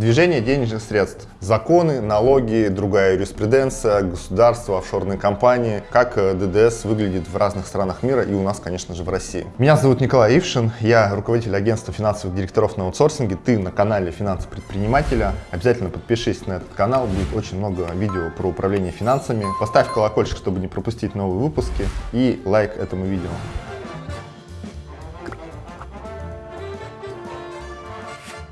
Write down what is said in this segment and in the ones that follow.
Движение денежных средств, законы, налоги, другая юриспруденция, государство, офшорные компании, как э, ДДС выглядит в разных странах мира и у нас, конечно же, в России. Меня зовут Николай Ившин, я руководитель агентства финансовых директоров на аутсорсинге, ты на канале Финансы предпринимателя. Обязательно подпишись на этот канал, будет очень много видео про управление финансами. Поставь колокольчик, чтобы не пропустить новые выпуски и лайк этому видео.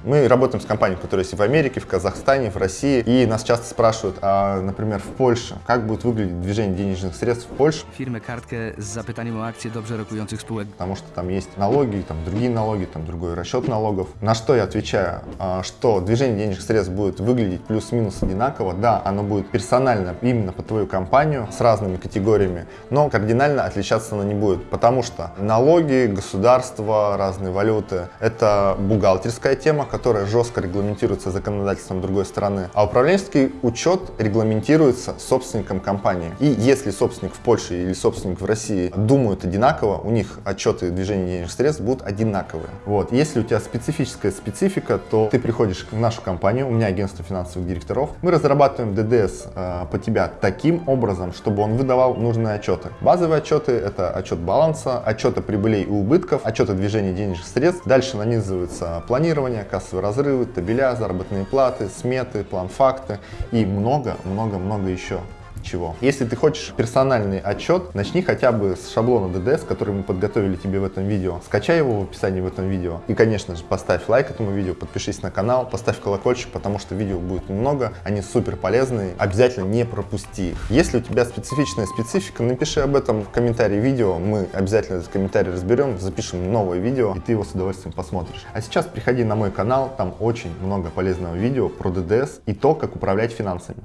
Мы работаем с компаниями, которые есть в Америке, в Казахстане, в России. И нас часто спрашивают, а, например, в Польше, как будет выглядеть движение денежных sredств в Польше? Firmę kartkę z zapytaniem o akcje dobrze rokujących spółek. Потому что там есть налоги, там другие налоги, там другой расчет налогов. На что я отвечаю, а, что движение денежных средств будет выглядеть плюс-минус одинаково. Да, оно будет персонально именно по твою компанию с разными категориями, но кардинально отличаться оно не будет, потому что налоги, государство, разные валюты – это бухгалтерская тема, которая жестко регламентируется законодательством другой страны, а управленческий учет регламентируется собственником компании. И если собственник в Польше или собственник в России думают одинаково, у них отчеты движения денежных средств будут одинаковые. Вот. Если у тебя специфическая специфика, то ты приходишь в нашу компанию, у меня агентство финансовых директоров, мы разрабатываем ДДС э, по тебя таким образом, чтобы он выдавал нужные отчеты. Базовые отчеты – это отчет баланса, отчеты прибылей и убытков, отчеты движения денежных средств. Дальше нанизывается планирование, кассовые разрывы, табеля, заработные платы, сметы, план-факты и много-много-много еще чего. Если ты хочешь персональный отчет, начни хотя бы с шаблона ДДС, который мы подготовили тебе в этом видео. Скачай его в описании в этом видео. И, конечно же, поставь лайк этому видео, подпишись на канал, поставь колокольчик, потому что видео будет много, они супер полезные. Обязательно не пропусти их. Если у тебя специфичная специфика, напиши об этом в комментарии видео. Мы обязательно этот комментарий разберем, запишем новое видео, и ты его с удовольствием посмотришь. А сейчас приходи на мой канал, там очень много полезного видео про ДДС и то, как управлять финансами.